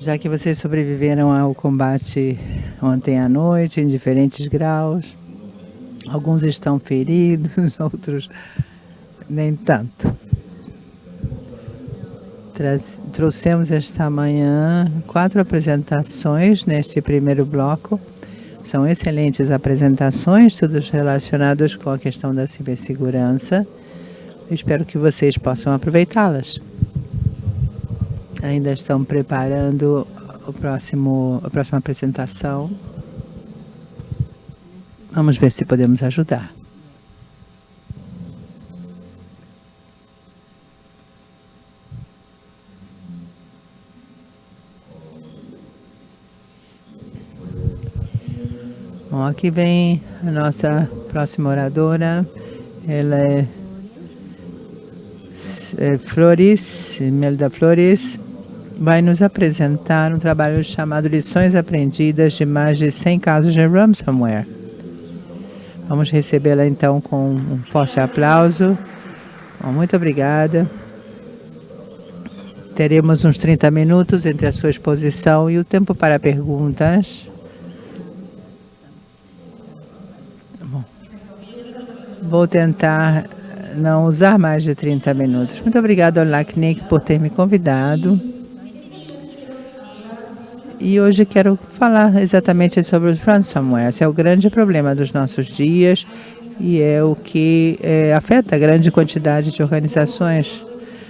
Já que vocês sobreviveram ao combate ontem à noite, em diferentes graus, alguns estão feridos, outros nem tanto. Trouxemos esta manhã quatro apresentações neste primeiro bloco. São excelentes apresentações, todas relacionadas com a questão da cibersegurança. Espero que vocês possam aproveitá-las ainda estão preparando o próximo, a próxima apresentação. Vamos ver se podemos ajudar. Bom, aqui vem a nossa próxima oradora. Ela é, é Flores, Melda Flores, vai nos apresentar um trabalho chamado Lições Aprendidas de mais de 100 casos de ransomware. Vamos recebê-la então com um forte aplauso. Muito obrigada. Teremos uns 30 minutos entre a sua exposição e o tempo para perguntas. Bom, vou tentar não usar mais de 30 minutos. Muito obrigada ao LACNIC por ter me convidado. E hoje quero falar exatamente sobre os ransomware. Esse é o grande problema dos nossos dias e é o que é, afeta a grande quantidade de organizações.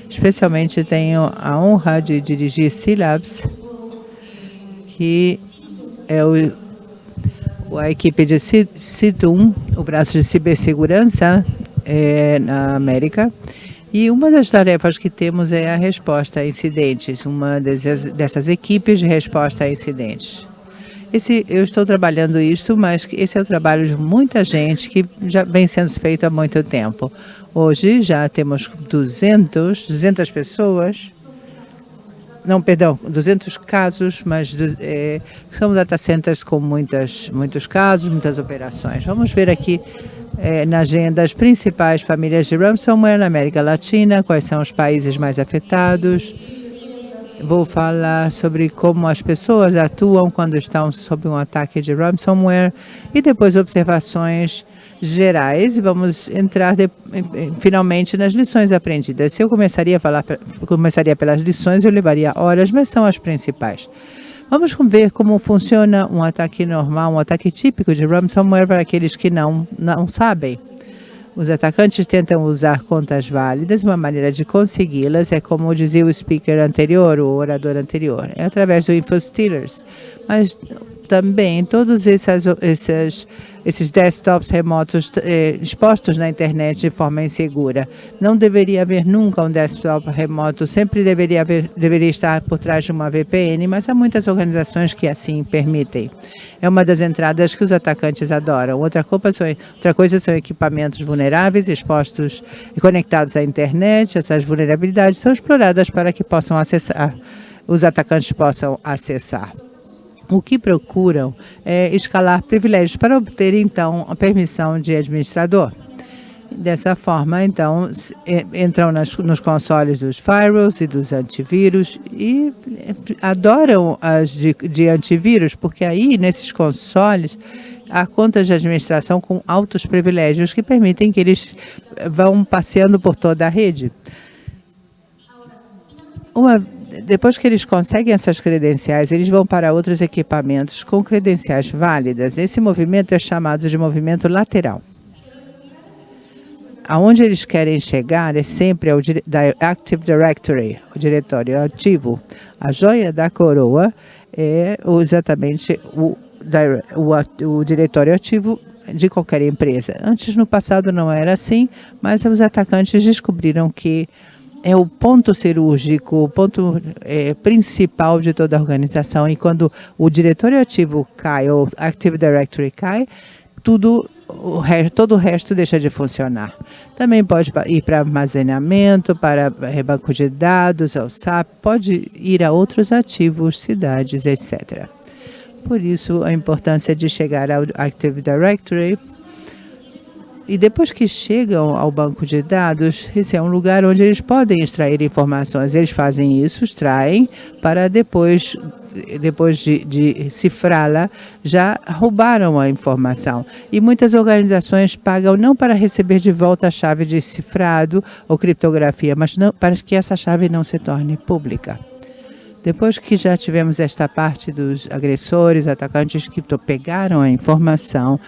Especialmente tenho a honra de dirigir C-Labs, que é o, a equipe de CITUM, o braço de cibersegurança é, na América, e uma das tarefas que temos é a resposta a incidentes, uma dessas, equipes de resposta a incidentes. Esse, eu estou trabalhando isso, mas esse é o trabalho de muita gente que já vem sendo feito há muito tempo. Hoje já temos 200, 200 pessoas, não, perdão, 200 casos, mas é, são data centers com muitas, muitos casos, muitas operações. Vamos ver aqui é, na agenda as principais famílias de ransomware na América Latina, quais são os países mais afetados. Vou falar sobre como as pessoas atuam quando estão sob um ataque de ransomware e depois observações gerais e vamos entrar de, finalmente nas lições aprendidas. Se eu começaria a falar, começaria pelas lições, eu levaria horas, mas são as principais. Vamos ver como funciona um ataque normal, um ataque típico de ransomware para aqueles que não, não sabem. Os atacantes tentam usar contas válidas, uma maneira de consegui-las é como dizia o speaker anterior, o orador anterior, é através do InfoStealers. Mas também todos esses, esses, esses desktops remotos eh, expostos na internet de forma insegura. Não deveria haver nunca um desktop remoto, sempre deveria, haver, deveria estar por trás de uma VPN, mas há muitas organizações que assim permitem. É uma das entradas que os atacantes adoram. Outra, são, outra coisa são equipamentos vulneráveis, expostos e conectados à internet. Essas vulnerabilidades são exploradas para que possam acessar, os atacantes possam acessar o que procuram é escalar privilégios para obter, então, a permissão de administrador. Dessa forma, então, entram nas, nos consoles dos firewalls e dos antivírus e adoram as de, de antivírus, porque aí, nesses consoles, há contas de administração com altos privilégios que permitem que eles vão passeando por toda a rede. Uma depois que eles conseguem essas credenciais, eles vão para outros equipamentos com credenciais válidas. Esse movimento é chamado de movimento lateral. Aonde eles querem chegar é sempre ao Active Directory, o diretório ativo. A joia da coroa é exatamente o, o, o diretório ativo de qualquer empresa. Antes, no passado, não era assim, mas os atacantes descobriram que é o ponto cirúrgico, o ponto é, principal de toda a organização. E quando o diretório ativo cai, ou Active Directory cai, tudo o resto, todo o resto deixa de funcionar. Também pode ir para armazenamento, para banco de dados, ao SAP, pode ir a outros ativos, cidades, etc. Por isso, a importância de chegar ao Active Directory e depois que chegam ao banco de dados, esse é um lugar onde eles podem extrair informações. Eles fazem isso, extraem, para depois, depois de, de cifrá-la, já roubaram a informação. E muitas organizações pagam não para receber de volta a chave de cifrado ou criptografia, mas não, para que essa chave não se torne pública. Depois que já tivemos esta parte dos agressores, atacantes que pegaram a informação,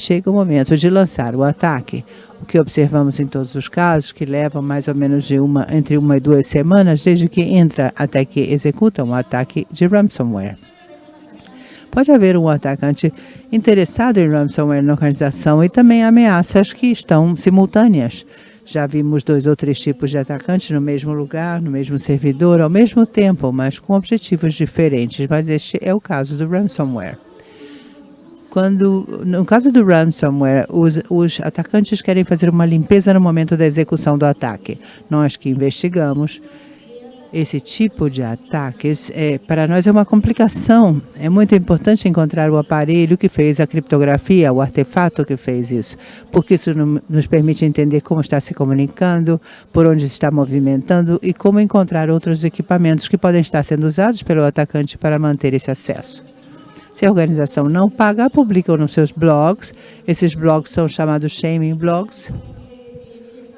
chega o momento de lançar o ataque. O que observamos em todos os casos, que levam mais ou menos de uma, entre uma e duas semanas, desde que entra até que executa um ataque de ransomware. Pode haver um atacante interessado em ransomware na organização e também ameaças que estão simultâneas. Já vimos dois ou três tipos de atacantes no mesmo lugar, no mesmo servidor, ao mesmo tempo, mas com objetivos diferentes. Mas este é o caso do ransomware quando, no caso do ransomware, os, os atacantes querem fazer uma limpeza no momento da execução do ataque. Nós que investigamos esse tipo de ataques, é, para nós é uma complicação. É muito importante encontrar o aparelho que fez a criptografia, o artefato que fez isso, porque isso nos permite entender como está se comunicando, por onde está movimentando e como encontrar outros equipamentos que podem estar sendo usados pelo atacante para manter esse acesso. Se a organização não paga, publicam nos seus blogs. Esses blogs são chamados shaming blogs.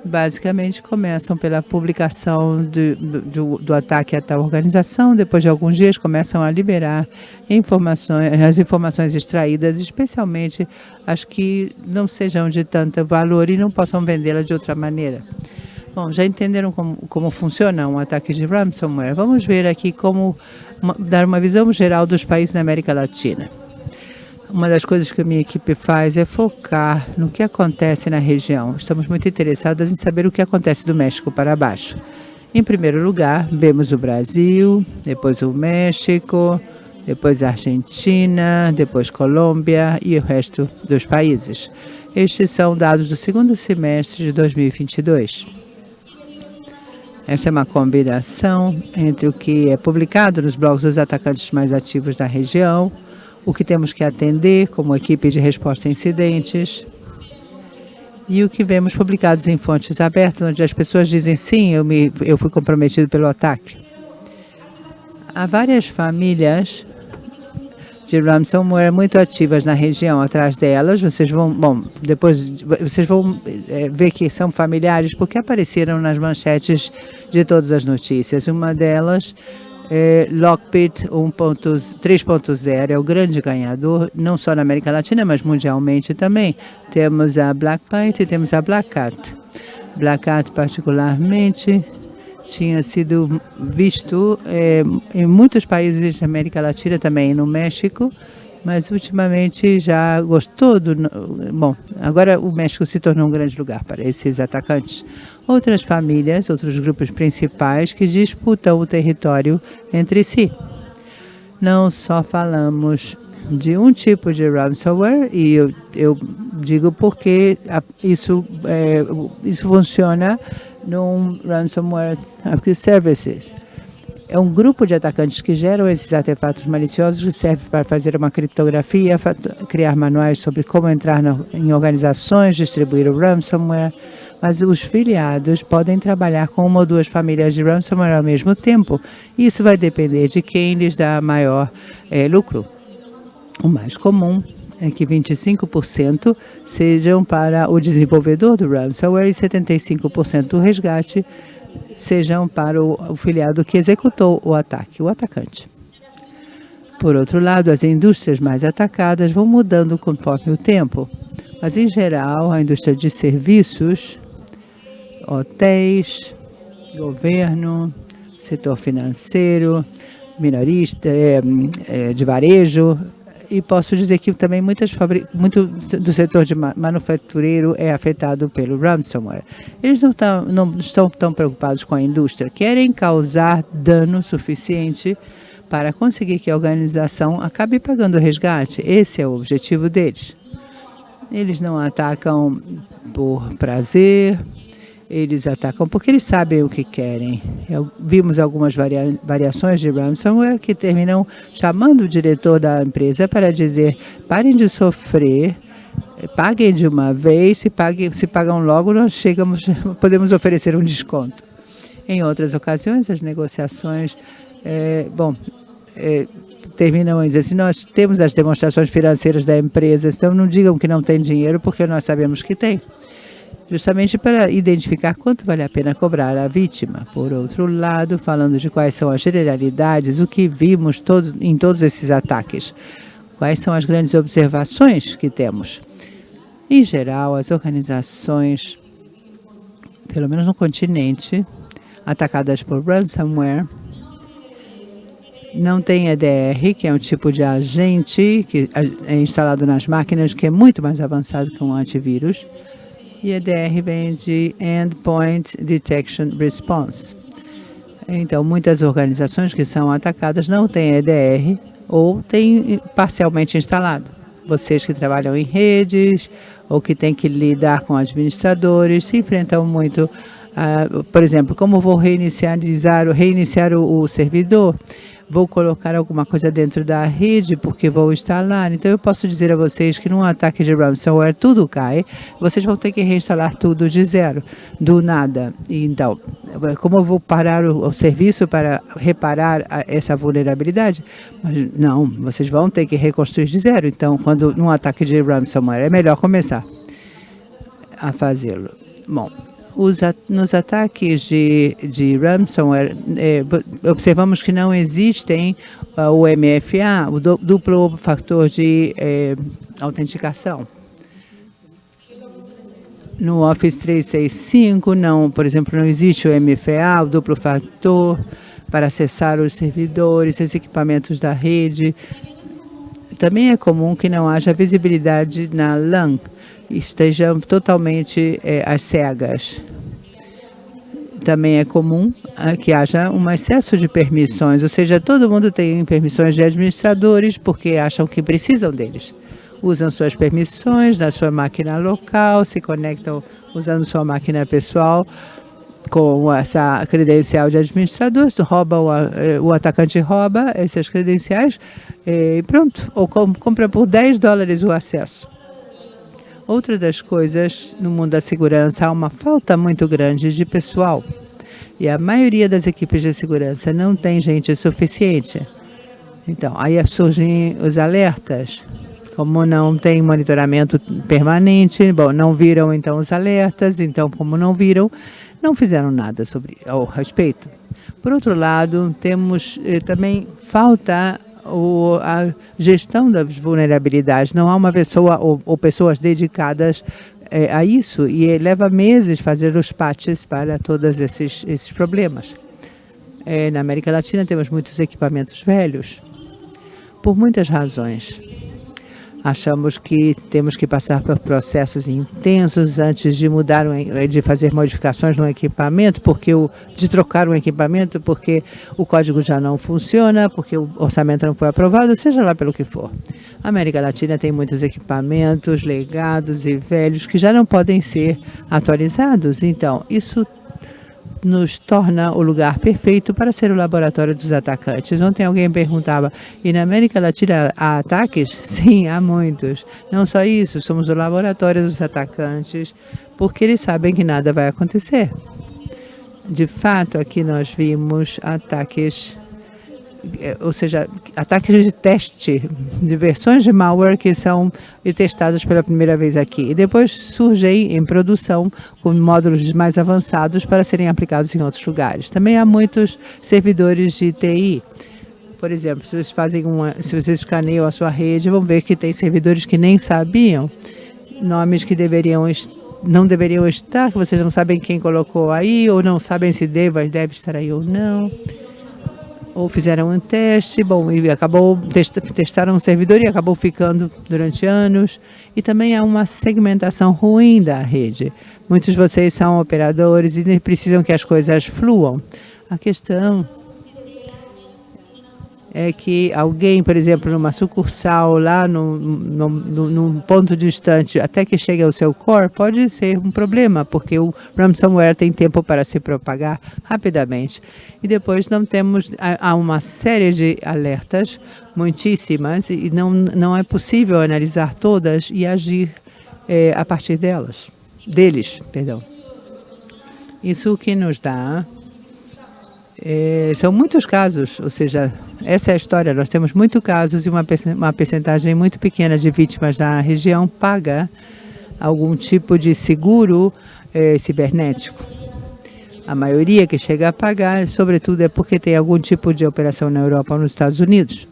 Basicamente, começam pela publicação do, do, do ataque a tal organização. Depois de alguns dias, começam a liberar informações, as informações extraídas, especialmente as que não sejam de tanto valor e não possam vendê-las de outra maneira. Bom, já entenderam como, como funciona um ataque de ransomware? Vamos ver aqui como uma, dar uma visão geral dos países da América Latina. Uma das coisas que a minha equipe faz é focar no que acontece na região. Estamos muito interessadas em saber o que acontece do México para baixo. Em primeiro lugar, vemos o Brasil, depois o México, depois a Argentina, depois Colômbia e o resto dos países. Estes são dados do segundo semestre de 2022. Essa é uma combinação entre o que é publicado nos blogs dos atacantes mais ativos da região, o que temos que atender como equipe de resposta a incidentes e o que vemos publicados em fontes abertas, onde as pessoas dizem sim, eu, me, eu fui comprometido pelo ataque. Há várias famílias de ransomware muito ativas na região. Atrás delas, vocês vão, bom, depois vocês vão é, ver que são familiares porque apareceram nas manchetes de todas as notícias. Uma delas é Lockbit 3.0, é o grande ganhador, não só na América Latina, mas mundialmente também. Temos a Blackbite e temos a Black Cat. Black Cat particularmente tinha sido visto é, em muitos países da América Latina também, no México, mas ultimamente já gostou do... Bom, agora o México se tornou um grande lugar para esses atacantes. Outras famílias, outros grupos principais que disputam o território entre si. Não só falamos de um tipo de ransomware, e eu, eu digo porque isso, é, isso funciona num ransomware services. É um grupo de atacantes que geram esses artefatos maliciosos que serve para fazer uma criptografia, criar manuais sobre como entrar no, em organizações, distribuir o ransomware, mas os filiados podem trabalhar com uma ou duas famílias de ransomware ao mesmo tempo. Isso vai depender de quem lhes dá maior é, lucro. O mais comum é que 25% sejam para o desenvolvedor do ransomware e 75% do resgate sejam para o, filiado que executou o ataque, o atacante. Por outro lado, as indústrias mais atacadas vão mudando conforme o tempo, mas em geral a indústria de serviços, hotéis, governo, setor financeiro, minorista, é, é, de varejo, e posso dizer que também muitas muito do setor de manufatureiro é afetado pelo ransomware. Eles não, tão, não estão tão preocupados com a indústria, querem causar dano suficiente para conseguir que a organização acabe pagando o resgate. Esse é o objetivo deles. Eles não atacam por prazer, eles atacam porque eles sabem o que querem. Eu, vimos algumas varia, variações de ransomware que terminam chamando o diretor da empresa para dizer parem de sofrer, paguem de uma vez, se, paguem, se pagam logo, nós chegamos, podemos oferecer um desconto. Em outras ocasiões, as negociações, é, bom, é, terminam em dizer assim, nós temos as demonstrações financeiras da empresa, então não digam que não tem dinheiro, porque nós sabemos que tem. Justamente para identificar quanto vale a pena cobrar a vítima. Por outro lado, falando de quais são as generalidades, o que vimos em todos esses ataques. Quais são as grandes observações que temos? Em geral, as organizações, pelo menos no continente, atacadas por ransomware, não tem EDR, que é um tipo de agente que é instalado nas máquinas, que é muito mais avançado que um antivírus. E EDR vem de Endpoint Detection Response. Então, muitas organizações que são atacadas não têm EDR ou têm parcialmente instalado vocês que trabalham em redes ou que têm que lidar com administradores, se enfrentam muito, uh, por exemplo, como vou reinicializar, reiniciar o, o servidor? Vou colocar alguma coisa dentro da rede porque vou instalar. Então, eu posso dizer a vocês que num ataque de ransomware tudo cai, vocês vão ter que reinstalar tudo de zero, do nada. Então, como eu vou parar o, o serviço para reparar a, essa vulnerabilidade? Mas, não, vocês vão ter que reconstruir de zero. Então, quando num ataque de ransomware, é melhor começar a fazê-lo. Bom, os, nos ataques de, de ransomware, é, observamos que não existem uh, o MFA, o duplo fator de é, autenticação. No Office 365, não, por exemplo, não existe o MFA, o duplo fator, para acessar os servidores, os equipamentos da rede. Também é comum que não haja visibilidade na LAN, estejam totalmente é, às cegas. Também é comum é, que haja um excesso de permissões, ou seja, todo mundo tem permissões de administradores porque acham que precisam deles. Usam suas permissões na sua máquina local, se conectam usando sua máquina pessoal com essa credencial de administrador, rouba o, eh, o atacante rouba essas credenciais e pronto, ou compra por 10 dólares o acesso. Outra das coisas, no mundo da segurança, há uma falta muito grande de pessoal. E a maioria das equipes de segurança não tem gente suficiente. Então, aí surgem os alertas. Como não tem monitoramento permanente, bom, não viram então os alertas, então como não viram, não fizeram nada sobre ao respeito. Por outro lado, temos eh, também falta o, a gestão das vulnerabilidades. Não há uma pessoa ou, ou pessoas dedicadas é, a isso e leva meses fazer os patches para todos esses, esses problemas. É, na América Latina temos muitos equipamentos velhos, por muitas razões. Achamos que temos que passar por processos intensos antes de mudar, de fazer modificações no equipamento, porque o, de trocar um equipamento, porque o código já não funciona, porque o orçamento não foi aprovado, seja lá pelo que for. A América Latina tem muitos equipamentos legados e velhos que já não podem ser atualizados. Então, isso nos torna o lugar perfeito para ser o laboratório dos atacantes. Ontem alguém perguntava, e na América Latina há ataques? Sim, há muitos. Não só isso, somos o laboratório dos atacantes, porque eles sabem que nada vai acontecer. De fato, aqui nós vimos ataques ou seja, ataques de teste de versões de malware que são testadas pela primeira vez aqui. E depois surgem em produção com módulos mais avançados para serem aplicados em outros lugares. Também há muitos servidores de TI. Por exemplo, se vocês fazem uma, se vocês escaneiam a sua rede, vão ver que tem servidores que nem sabiam nomes que deveriam não deveriam estar, que vocês não sabem quem colocou aí, ou não sabem se deve, deve estar aí ou não ou fizeram um teste, bom, e acabou, testaram um servidor e acabou ficando durante anos. E também há uma segmentação ruim da rede. Muitos de vocês são operadores e precisam que as coisas fluam. A questão é que alguém, por exemplo, numa sucursal lá no, no, num ponto distante, até que chegue ao seu core, pode ser um problema, porque o ransomware tem tempo para se propagar rapidamente. E depois não temos, há uma série de alertas, muitíssimas, e não, não é possível analisar todas e agir é, a partir delas, deles, perdão. Isso que nos dá é, são muitos casos, ou seja, essa é a história. Nós temos muitos casos e uma, uma percentagem muito pequena de vítimas da região paga algum tipo de seguro é, cibernético. A maioria que chega a pagar, sobretudo, é porque tem algum tipo de operação na Europa ou nos Estados Unidos.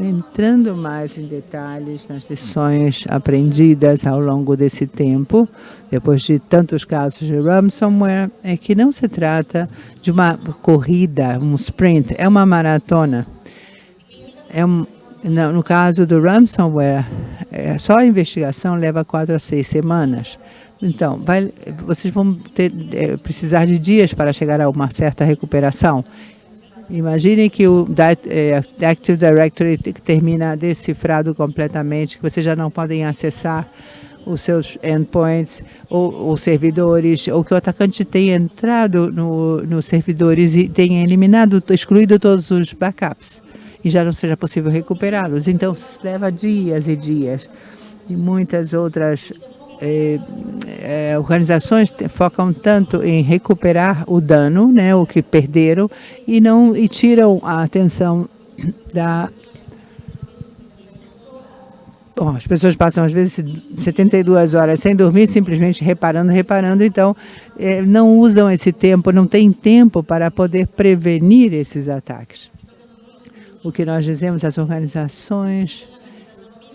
Entrando mais em detalhes nas lições aprendidas ao longo desse tempo, depois de tantos casos de ransomware, é que não se trata de uma corrida, um sprint, é uma maratona. É um, no caso do ransomware, é, só a investigação leva quatro a seis semanas. Então, vai, vocês vão ter, é, precisar de dias para chegar a uma certa recuperação. Imagine que o é, Active Directory termina decifrado completamente, que vocês já não podem acessar os seus endpoints ou, ou servidores, ou que o atacante tenha entrado nos no servidores e tenha eliminado, excluído todos os backups e já não seja possível recuperá-los. Então, leva dias e dias. E muitas outras eh, eh, organizações focam tanto em recuperar o dano, né, o que perderam, e não e tiram a atenção da Bom, as pessoas passam às vezes 72 horas sem dormir, simplesmente reparando, reparando, então eh, não usam esse tempo, não tem tempo para poder prevenir esses ataques. O que nós dizemos às organizações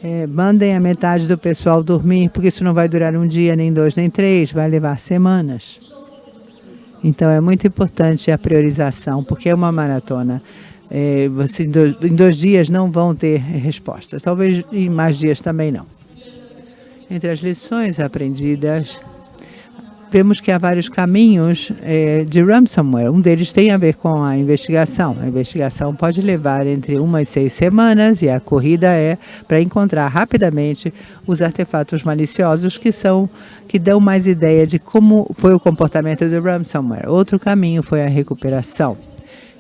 é, mandem a metade do pessoal dormir, porque isso não vai durar um dia, nem dois, nem três, vai levar semanas. Então, é muito importante a priorização, porque é uma maratona. É, você, em dois dias não vão ter respostas, talvez em mais dias também não. Entre as lições aprendidas, vemos que há vários caminhos é, de ransomware. Um deles tem a ver com a investigação. A investigação pode levar entre uma e seis semanas e a corrida é para encontrar rapidamente os artefatos maliciosos que são que dão mais ideia de como foi o comportamento do ransomware. Outro caminho foi a recuperação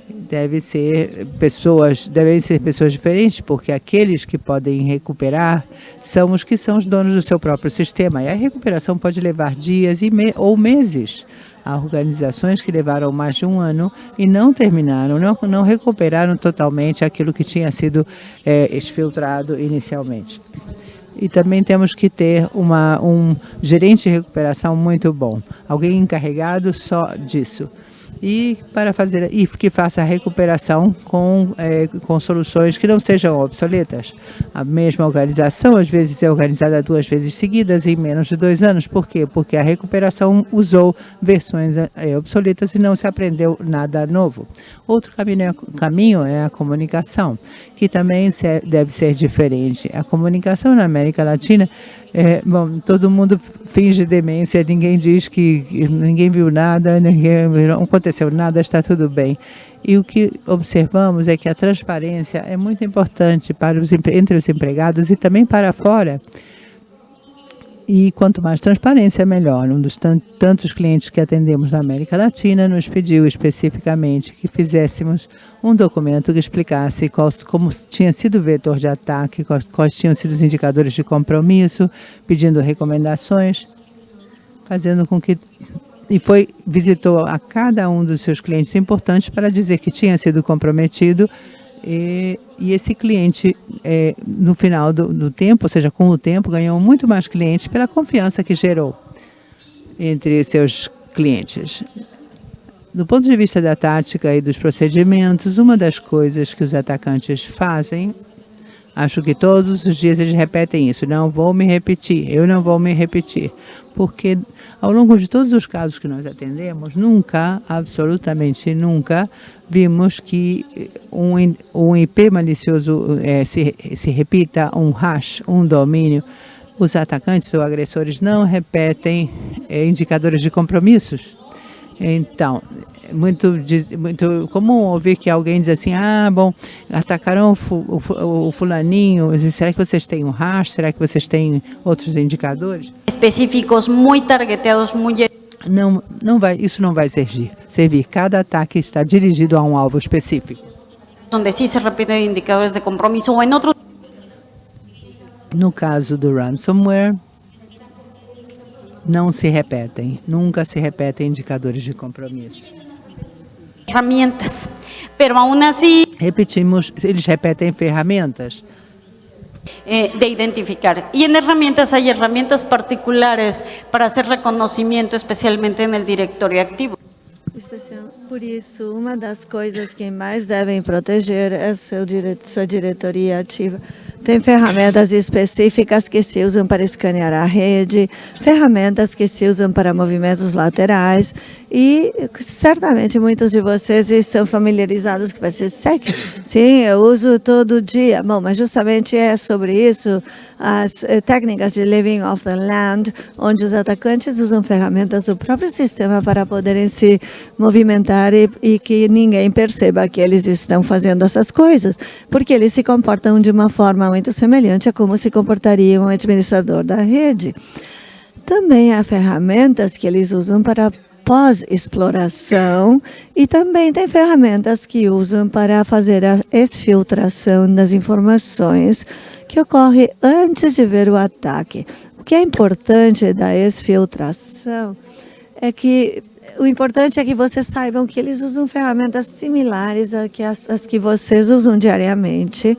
deve ser pessoas, devem ser pessoas diferentes, porque aqueles que podem recuperar são os que são os donos do seu próprio sistema. E a recuperação pode levar dias e me ou meses. Há organizações que levaram mais de um ano e não terminaram, não, não recuperaram totalmente aquilo que tinha sido é, exfiltrado inicialmente. E também temos que ter uma, um gerente de recuperação muito bom, alguém encarregado só disso e para fazer e que faça a recuperação com, é, com soluções que não sejam obsoletas. A mesma organização às vezes é organizada duas vezes seguidas em menos de dois anos. Por quê? Porque a recuperação usou versões é, obsoletas e não se aprendeu nada novo. Outro caminho é, caminho é a comunicação, que também se, deve ser diferente. A comunicação na América Latina é, bom, todo mundo finge demência, ninguém diz que ninguém viu nada, ninguém, não aconteceu nada, está tudo bem. E o que observamos é que a transparência é muito importante para os, entre os empregados e também para fora. E quanto mais transparência, melhor. Um dos tantos clientes que atendemos na América Latina nos pediu especificamente que fizéssemos um documento que explicasse qual, como tinha sido o vetor de ataque, quais, quais tinham sido os indicadores de compromisso, pedindo recomendações, fazendo com que e foi visitou a cada um dos seus clientes importantes para dizer que tinha sido comprometido e, e esse cliente, é, no final do, do, tempo, ou seja, com o tempo, ganhou muito mais clientes pela confiança que gerou entre seus clientes. Do ponto de vista da tática e dos procedimentos, uma das coisas que os atacantes fazem, acho que todos os dias eles repetem isso, não vou me repetir, eu não vou me repetir, porque ao longo de todos os casos que nós atendemos, nunca, absolutamente nunca, vimos que um, um IP malicioso é, se, se repita, um hash, um domínio. Os atacantes ou agressores não repetem é, indicadores de compromissos. Então, muito, muito comum ouvir que alguém diz assim, ah, bom, atacaram o, fulaninho, será que vocês têm um hash? Será que vocês têm outros indicadores? Específicos, muito targeteados, muito... Não, não vai, isso não vai servir. servir. Cada ataque está dirigido a um alvo específico. Onde sim se repetem indicadores de compromisso ou em outros No caso do ransomware, não se repetem, nunca se repetem indicadores de compromisso. Ferramentas, pero aún así... Repetimos, eles repetem ferramentas. Eh, de identificar. Y en herramientas hay herramientas particulares para hacer reconocimiento, especialmente en el directorio activo. Especial. Por isso, uma das coisas que mais devem proteger é seu sua diretoria ativa. Tem ferramentas específicas que se usam para escanear a rede, ferramentas que se usam para movimentos laterais e certamente muitos de vocês estão familiarizados com esse SEC. Sim, eu uso todo dia. Bom, mas justamente é sobre isso as eh, técnicas de living off the land, onde os atacantes usam ferramentas do próprio sistema para poderem se movimentar e, e que ninguém perceba que eles estão fazendo essas coisas, porque eles se comportam de uma forma muito semelhante a como se comportaria um administrador da rede. Também há ferramentas que eles usam para pós-exploração e também tem ferramentas que usam para fazer a exfiltração das informações que ocorre antes de ver o ataque. O que é importante da exfiltração é que o importante é que vocês saibam que eles usam ferramentas similares às que, vocês usam diariamente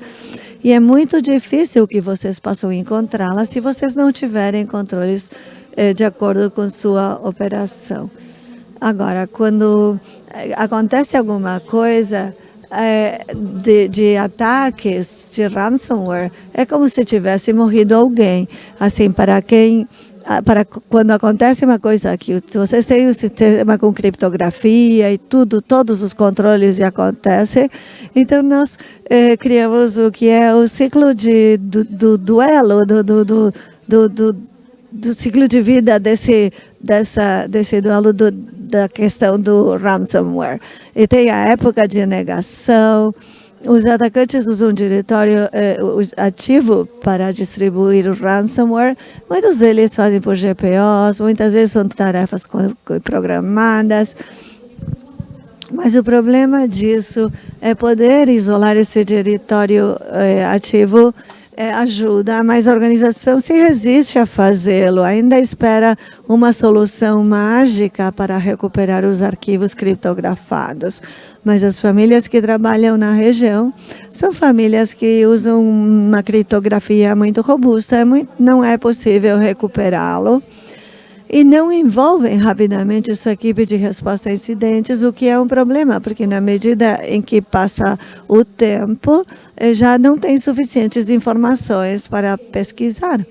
e é muito difícil que vocês possam encontrá-la se vocês não tiverem controles eh, de acordo com sua operação. Agora, quando eh, acontece alguma coisa é, de, de, ataques de ransomware, é como se tivesse morrido alguém. Assim, para quem para quando acontece uma coisa aqui, vocês têm um sistema com criptografia e tudo, todos os controles e acontece, então nós eh, criamos o que é o ciclo de, do, do duelo, do, do, do, do, do ciclo de vida desse, dessa, desse duelo do, da questão do ransomware. E tem a época de negação, os atacantes usam um diretório eh, ativo para distribuir o ransomware. Muitos deles fazem por GPOs, muitas vezes são tarefas programadas. Mas o problema disso é poder isolar esse diretório eh, ativo é, ajuda, mas a organização se resiste a fazê-lo, ainda espera uma solução mágica para recuperar os arquivos criptografados. Mas as famílias que trabalham na região são famílias que usam uma criptografia muito robusta, é não é possível recuperá-lo e não envolvem rapidamente sua equipe de resposta a incidentes, o que é um problema, porque na medida em que passa o tempo, eh, já não tem suficientes informações para pesquisar.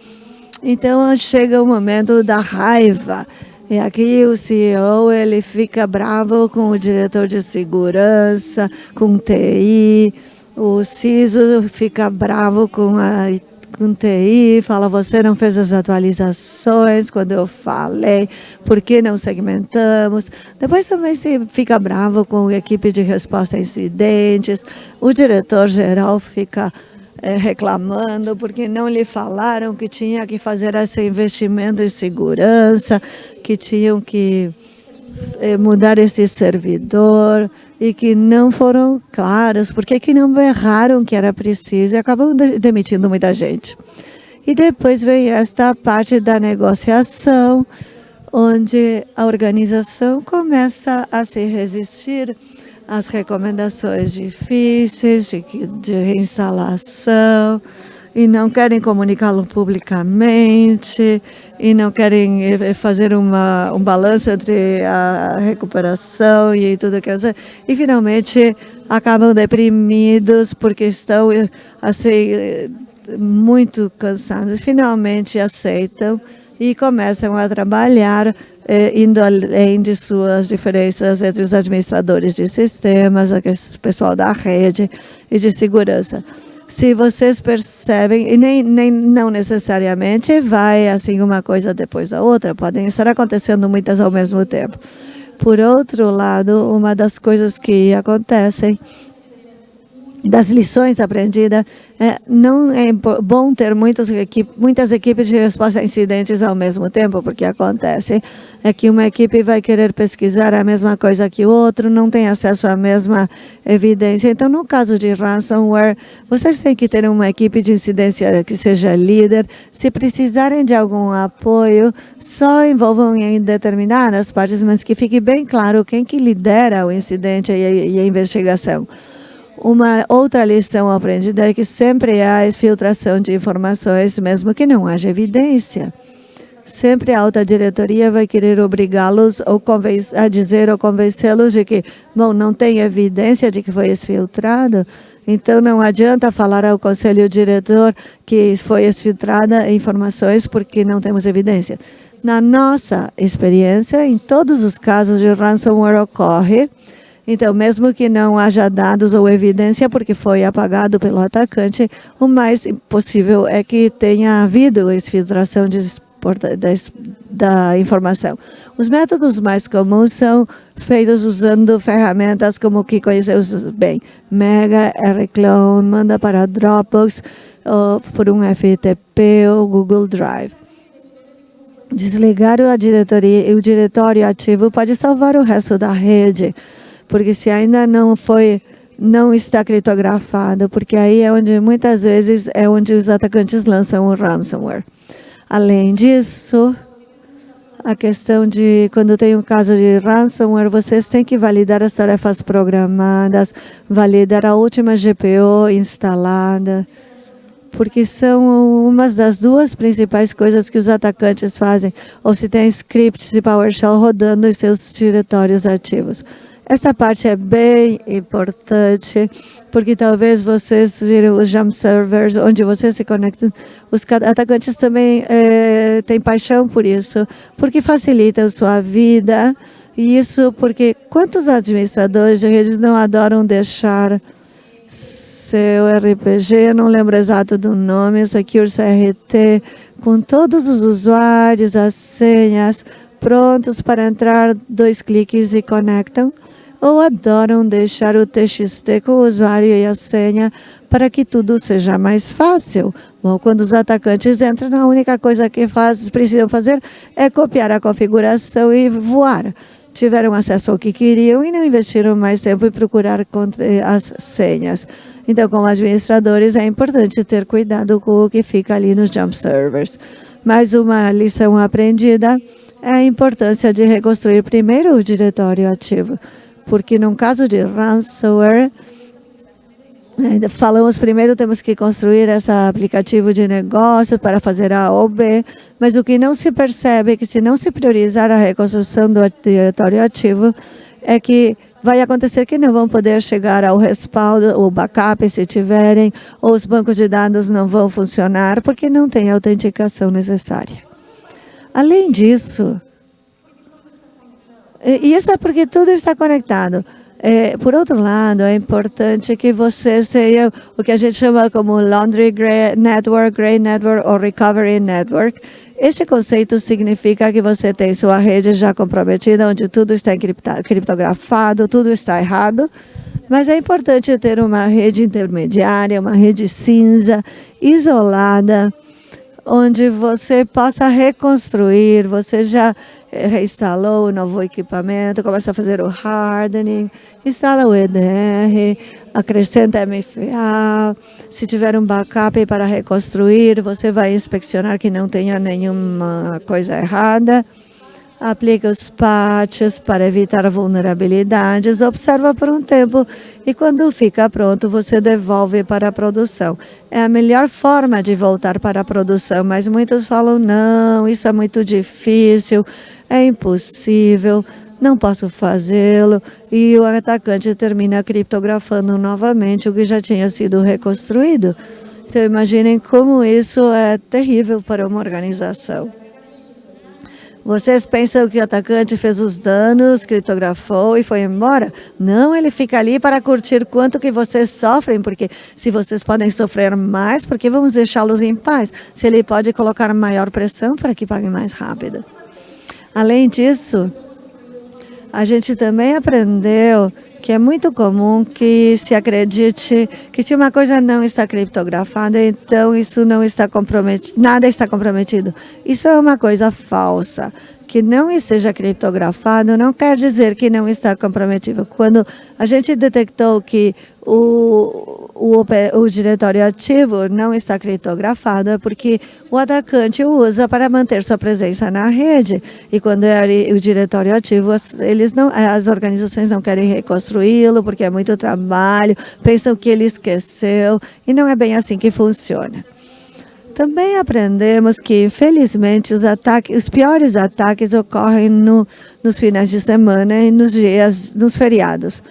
Então, chega o momento da raiva. E aqui o CEO ele fica bravo com o diretor de segurança, com o TI, o CISO fica bravo com a com TI, fala, você não fez as atualizações quando eu falei, por que não segmentamos? Depois também se fica bravo com a equipe de resposta a incidentes, o diretor-geral fica é, reclamando porque não lhe falaram que tinha que fazer esse investimento em segurança, que tinham que mudar esse servidor e que não foram claros, porque que não erraram que era preciso e acabam demitindo muita gente. E depois vem esta parte da negociação, onde a organização começa a se resistir às recomendações difíceis de, de reinstalação, e não querem comunicá-lo publicamente e não querem eh, eh, fazer uma, um balanço entre a recuperação e tudo que dizer. E finalmente acabam deprimidos porque estão eh, assim, muito cansados. Finalmente aceitam e começam a trabalhar indo além de suas diferenças entre os administradores de sistemas, o pessoal da rede e de segurança se vocês percebem, e nem, nem não necessariamente vai assim uma coisa depois da outra, podem estar acontecendo muitas ao mesmo tempo. Por outro lado, uma das coisas que acontecem das lições aprendidas, é, não é bom ter muitos muitas equipes de resposta a incidentes ao mesmo tempo, porque acontece é que uma equipe vai querer pesquisar a mesma coisa que o outro, não tem acesso à mesma evidência. Então, no caso de ransomware, vocês têm que ter uma equipe de incidência que seja líder. Se precisarem de algum apoio, só envolvam em determinadas partes, mas que fique bem claro quem que lidera o incidente e a investigação. Uma outra lição aprendida é que sempre há exfiltração de informações, mesmo que não haja evidência. Sempre a alta diretoria vai querer obrigá-los a dizer ou convencê-los de que, bom, não tem evidência de que foi exfiltrado, então não adianta falar ao conselho diretor que foi exfiltrada informações porque não temos evidência. Na nossa experiência, em todos os casos de ransomware ocorre, então, mesmo que não haja dados ou evidência, porque foi apagado pelo atacante, o mais possível é que tenha havido exfiltração de, da, informação. Os métodos mais comuns são feitos usando ferramentas como que conhecemos bem, Mega, Rclone, manda para Dropbox, por um FTP ou Google Drive. Desligar diretoria, o diretório ativo pode salvar o resto da rede porque se ainda não foi não está criptografado, porque aí é onde muitas vezes é onde os atacantes lançam o ransomware. Além disso, a questão de quando tem um caso de ransomware, vocês têm que validar as tarefas programadas, validar a última GPO instalada, porque são umas das duas principais coisas que os atacantes fazem, ou se tem scripts de PowerShell rodando em seus diretórios ativos. Essa parte é bem importante, porque talvez vocês viram os jump servers, onde vocês se conectam. Os atacantes também é, têm paixão por isso, porque facilita a sua vida. E isso porque quantos administradores de redes não adoram deixar seu RPG, não lembro exato do nome, Secure CRT, com todos os usuários, as senhas, prontos para entrar, dois cliques e conectam ou adoram deixar o TXT com o usuário e a senha para que tudo seja mais fácil. Bom, quando os atacantes entram, a única coisa que faz, precisam fazer é copiar a configuração e voar. Tiveram acesso ao que queriam e não investiram mais tempo em procurar as senhas. Então, como administradores, é importante ter cuidado com o que fica ali nos jump servers. Mais uma lição aprendida é a importância de reconstruir primeiro o diretório ativo porque no caso de ransomware, né, falamos primeiro temos que construir esse aplicativo de negócio para fazer A ou B, mas o que não se percebe é que se não se priorizar a reconstrução do diretório ativo, é que vai acontecer que não vão poder chegar ao respaldo, o backup se tiverem, ou os bancos de dados não vão funcionar, porque não tem a autenticação necessária. Além disso, e isso é porque tudo está conectado. É, por outro lado, é importante que você seja o que a gente chama como Laundry Gray Network, Gray Network ou Recovery Network. Este conceito significa que você tem sua rede já comprometida, onde tudo está criptografado, tudo está errado, mas é importante ter uma rede intermediária, uma rede cinza, isolada, onde você possa reconstruir, você já reinstalou o novo equipamento, começa a fazer o hardening, instala o EDR, acrescenta MFA, se tiver um backup para reconstruir, você vai inspecionar que não tenha nenhuma coisa errada, aplica os patches para evitar vulnerabilidades, observa por um tempo e quando fica pronto você devolve para a produção. É a melhor forma de voltar para a produção, mas muitos falam, não, isso é muito difícil, é impossível, não posso fazê-lo, e o atacante termina criptografando novamente o que já tinha sido reconstruído. Então imaginem como isso é terrível para uma organização. Vocês pensam que o atacante fez os danos, criptografou e foi embora? Não, ele fica ali para curtir quanto que vocês sofrem, porque se vocês podem sofrer mais, por que vamos deixá-los em paz? Se ele pode colocar maior pressão para que paguem mais rápido. Além disso, a gente também aprendeu que é muito comum que se acredite que se uma coisa não está criptografada, então isso não está comprometido, nada está comprometido. Isso é uma coisa falsa que não esteja criptografado não quer dizer que não está comprometido. Quando a gente detectou que o, o, o diretório ativo não está criptografado, é porque o atacante usa para manter sua presença na rede. E quando é o diretório ativo, eles não, as organizações não querem reconstruí-lo, porque é muito trabalho, pensam que ele esqueceu, e não é bem assim que funciona. Também aprendemos que, infelizmente, os, ataques, os piores ataques ocorrem no, nos finais de semana e nos dias, nos feriados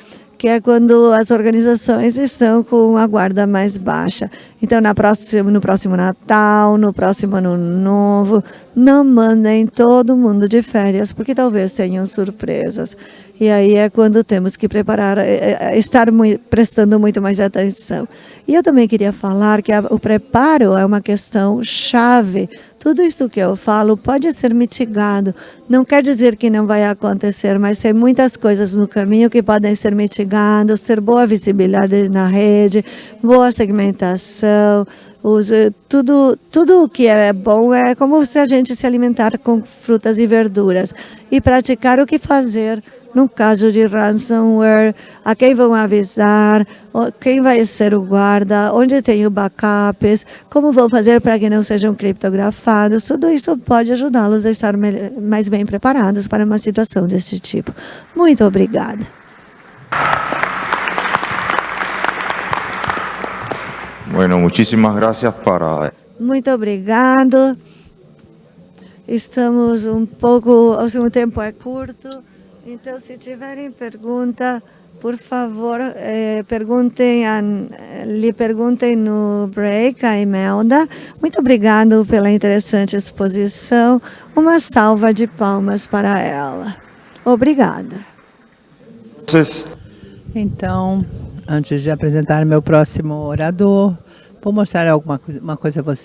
que é quando as organizações estão com a guarda mais baixa. Então, na próxima, no próximo Natal, no próximo Ano Novo, não mandem todo mundo de férias, porque talvez tenham surpresas. E aí é quando temos que preparar, é, é, estar muito, prestando muito mais atenção. E eu também queria falar que o preparo é uma questão chave tudo isso que eu falo pode ser mitigado. Não quer dizer que não vai acontecer, mas tem muitas coisas no caminho que podem ser mitigadas, ter boa visibilidade na rede, boa segmentação, tudo, tudo o que é bom é como se a gente se alimentar com frutas e verduras e praticar o que fazer no caso de ransomware, a quem vão avisar, quem vai ser o guarda, onde tem o backups, como vão fazer para que não sejam criptografados. Tudo isso pode ajudá-los a estar mais bem preparados para uma situação desse tipo. Muito obrigada. Bueno, muchísimas gracias para... Muito obrigado. Estamos um pouco, o tempo é curto. Então, se tiverem pergunta, por favor, eh, perguntem a, lhe perguntem no break a Imelda. Muito obrigado pela interessante exposição. Uma salva de palmas para ela. Obrigada. Então, antes de apresentar meu próximo orador, vou mostrar alguma uma coisa a você.